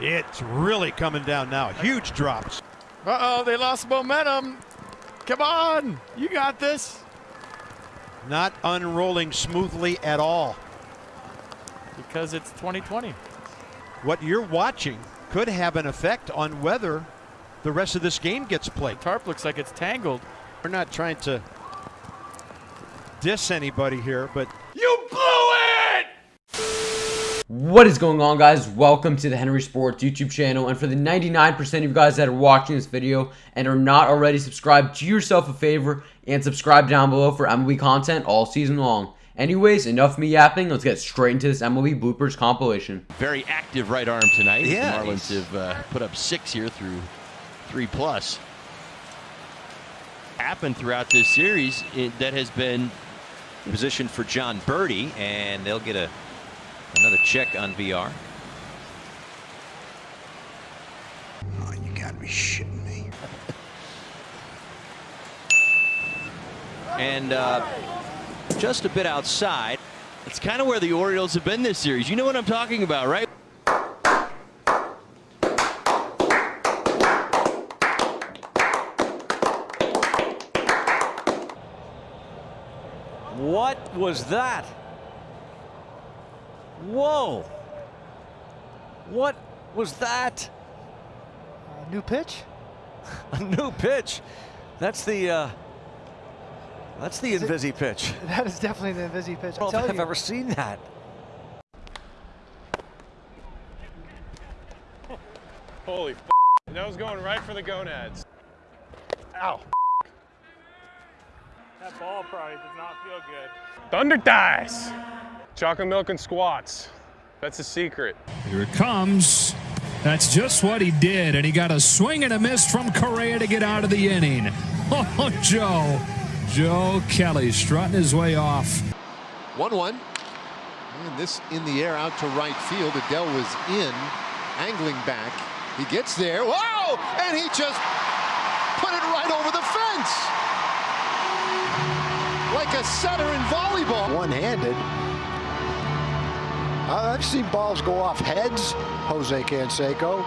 It's really coming down now. Huge drops. Uh-oh, they lost momentum. Come on, you got this. Not unrolling smoothly at all. Because it's 2020. What you're watching could have an effect on whether the rest of this game gets played. Tarp looks like it's tangled. We're not trying to diss anybody here, but You blew it! What is going on guys? Welcome to the Henry Sports YouTube channel and for the 99% of you guys that are watching this video and are not already subscribed, do yourself a favor and subscribe down below for MLB content all season long. Anyways, enough me yapping, let's get straight into this MLB bloopers compilation. very active right arm tonight. Yeah, the Marlins he's- have uh, put up six here through three plus. Happened throughout this series it, that has been positioned for Jon Berti, and they'll get a another check on VR. Oh, you gotta be shitting me. And uh, just a bit outside. it's kind of where the Orioles have been this series. You know what I'm talking about, right? What was that? Whoa. What was that? A new pitch? A new pitch. That's the uh that's the Is it- Invisi pitch. That is definitely the Invisi pitch. I I don't know tell if I've you. ever seen that. Holy f that was going right for the gonads. Ow. That ball probably does not feel good. Thunder thighs. Chocolate milk and squats. That's the secret. Here it comes. That's just what he did, and he got a swing and a miss from Correa to get out of the inning. Oh, Joe. Joe Kelly strutting his way off. 1 1. And this in the air out to right field. Adell was in, angling back. He gets there. Whoa! And he just put it right over the fence. Like a setter in volleyball. One-handed. I've seen balls go off heads, Jose Canseco,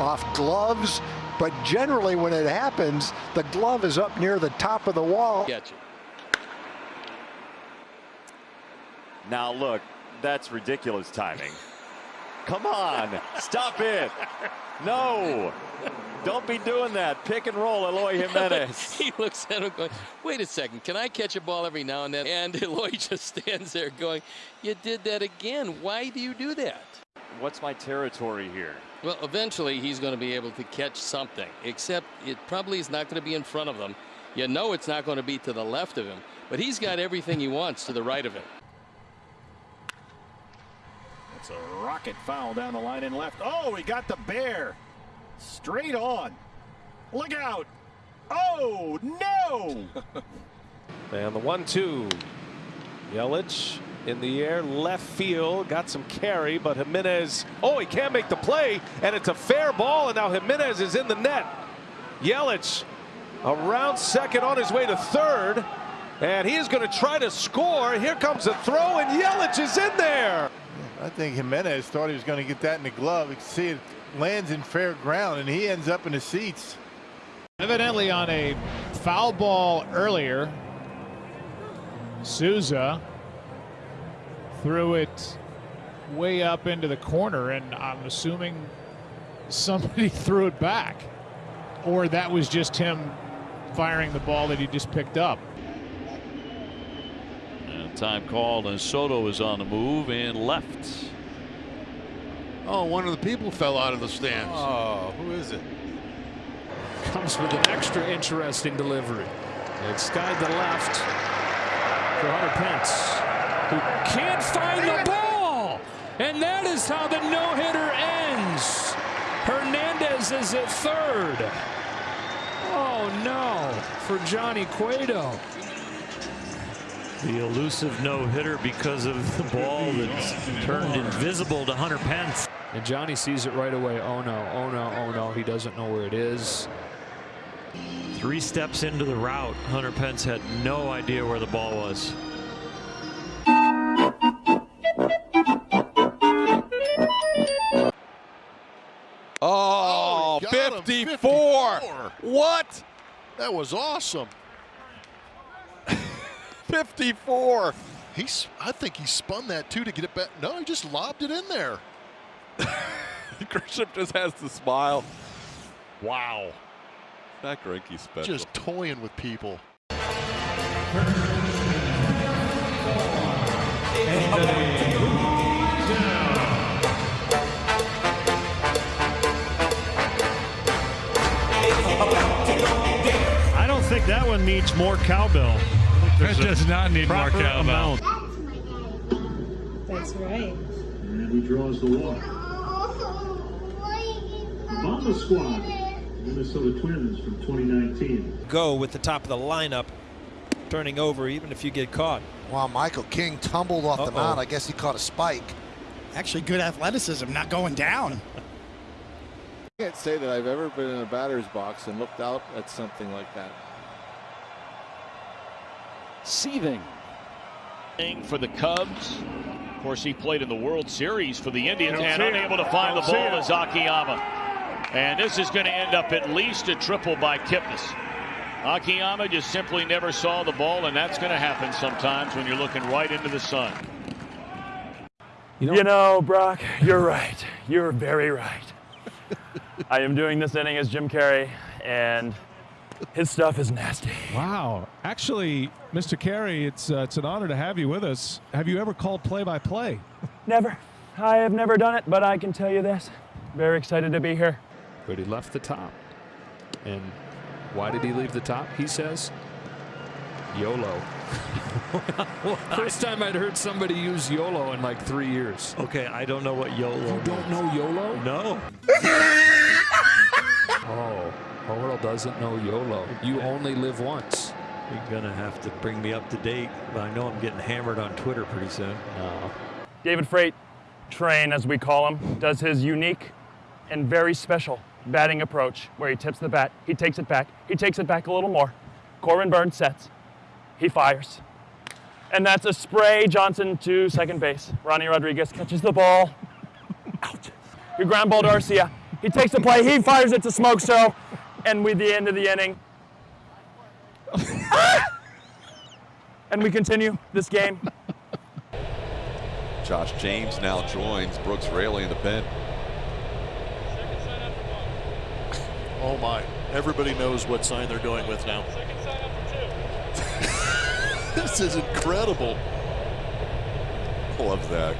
off gloves, but generally when it happens, the glove is up near the top of the wall. Now look, that's ridiculous timing. Come on, stop it. No. Don't be doing that. Pick and roll, Eloy Jimenez. he looks at him going, wait a second, can I catch a ball every now and then? And Eloy just stands there going, you did that again. Why do you do that? What's my territory here? Well, eventually he's going to be able to catch something, except it probably is not going to be in front of them. You know it's not going to be to the left of him, but he's got everything he wants to the right of him. It's a rocket foul down the line and left. Oh, he got the bear. Straight on. Look out. Oh, no. And the one-two. Yelich in the air, left field, got some carry, but Jimenez, oh, he can't make the play, and it's a fair ball, and now Jimenez is in the net. Yelich around second on his way to third, and he is going to try to score. Here comes a throw, and Yelich is in there. I think Jimenez thought he was going to get that in the glove. You can see it lands in fair ground, and he ends up in the seats. Evidently on a foul ball earlier, Souza threw it way up into the corner, and I'm assuming somebody threw it back. Or that was just him firing the ball that he just picked up. And time called, and Soto is on the move and left. Oh, one of the people fell out of the stands. Oh, who is it? Comes with an extra interesting delivery. It's skied to left for Hunter Pence, who can't find the ball. And that is how the no-hitter ends. Hernandez is at third. Oh no, for Johnny Cueto. The elusive no-hitter because of the ball that's turned invisible to Hunter Pence. And Johnny sees it right away. Oh no, oh no, oh no. He doesn't know where it is. Three steps into the route, Hunter Pence had no idea where the ball was. Oh, oh he got him. 54. What? That was awesome. 54. He's. I think he spun that too to get it back. No, he just lobbed it in there. Grisham just has to smile. Wow. That Greinke special. Just toying with people. I don't think that one needs more cowbell. That does not need more cowbell. amount. That's right. And he draws the walk. Bomba Squad, Minnesota Twins from 2019. Go with the top of the lineup, turning over even if you get caught. Wow, Michael King tumbled off the Uh-oh. mound. I guess he caught a spike. Actually, good athleticism, not going down. I can't say that I've ever been in a batter's box and looked out at something like that. Seething. For the Cubs. Of course, he played in the World Series for the Indians and unable to find the Don't see ball it. is Akiyama. And this is going to end up at least a triple by Kipnis. Akiyama just simply never saw the ball, and that's going to happen sometimes when you're looking right into the sun. You know, Brock, you're right. You're very right. I am doing this inning as Jim Carrey, and his stuff is nasty. Wow. Actually, Mr. Carrey, it's uh, it's an honor to have you with us. Have you ever called play-by-play? Never. I have never done it, but I can tell you this. Very excited to be here. But he left the top. And why did he leave the top? He says, YOLO. First time I'd heard somebody use YOLO in like three years. Okay, I don't know what YOLO You don't know YOLO? No. Oh, Earl doesn't know YOLO. You only live once. You're gonna have to bring me up to date, but I know I'm getting hammered on Twitter pretty soon. No. David Freight, Train as we call him, does his unique and very special batting approach where he tips the bat, he takes it back, he takes it back a little more. Corbin Burnes sets, he fires. And that's a spray Johnson to second base. Ronny Rodriguez catches the ball. Out. We ground ball to Arcia. He takes the play, he fires it to Smoke Show. And with the end of the inning. and we continue this game. Josh James now joins Brooks Raley in the pen. Oh my! Everybody knows what sign they're going with now. this is incredible. Love that.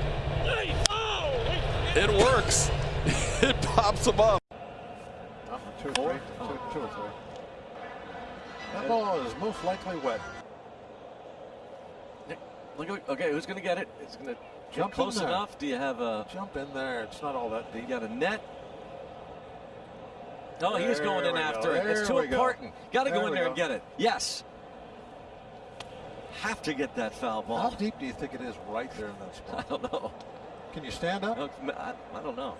It works. it pops him up. Two or three. Two, two or three. That ball is most likely wet. Look okay, who's going to get it? It's going to Jump jump close enough. Do you have a? Jump in there. It's not all that You deep. got a net? No, he was There going in we go. after it. It's too important. Got to go in there go. and get it. Yes. Have to get that foul ball. How deep do you think it is right there in that spot? I don't know. Can you stand up? Uh, I, I don't know.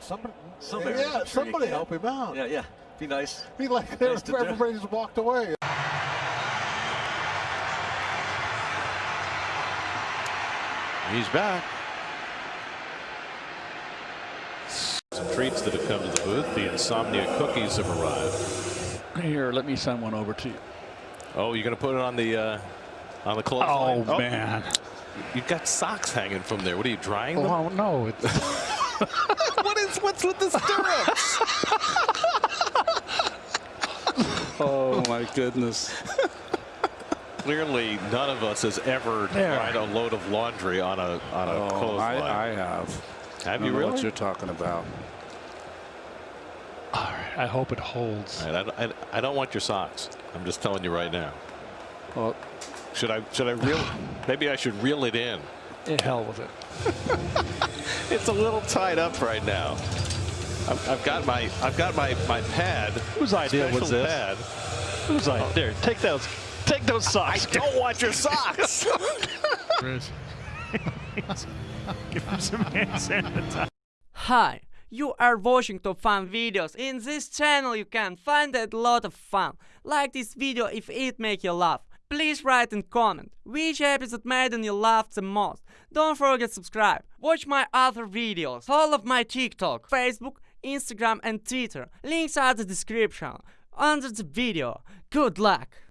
Somebody, Somebody, yeah, sure somebody help him out. Yeah, yeah. Be nice. Be like Nice to do. walked away. He's back. Treats that have come to the booth. The insomnia cookies have arrived. Here, let me send one over to you. Oh, you're going to put it on the uh, on the clothesline. Oh, clothesline? man. You've got socks hanging from there. What are you drying them? Oh, no. It's, what is what's with the stirrups? oh, my goodness. Clearly, none of us has ever There. dried a load of laundry on a on a Oh, clothesline. I, I have. Have I you don't know really? what you're talking about. All right, I hope it holds. All right, I, I, I don't want your socks. I'm just telling you right now. Well, Should I should I reel? maybe I should reel it in. eh, hell with it. It's a little tied up right now. I've, I've got my I've got my my pad. Whose idea was this? Pad. Who's like, there, take those, take those socks. I don't want your socks. Give him some hand sanitizer. Hi, you are watching top fun videos. In this channel you can find a lot of fun. Like this video if it make you laugh. Please write and comment which episode made you laugh the most. Don't forget subscribe. Watch my other videos, all of my TikTok, Facebook, Instagram and Twitter. Links are the description under the video. Good luck!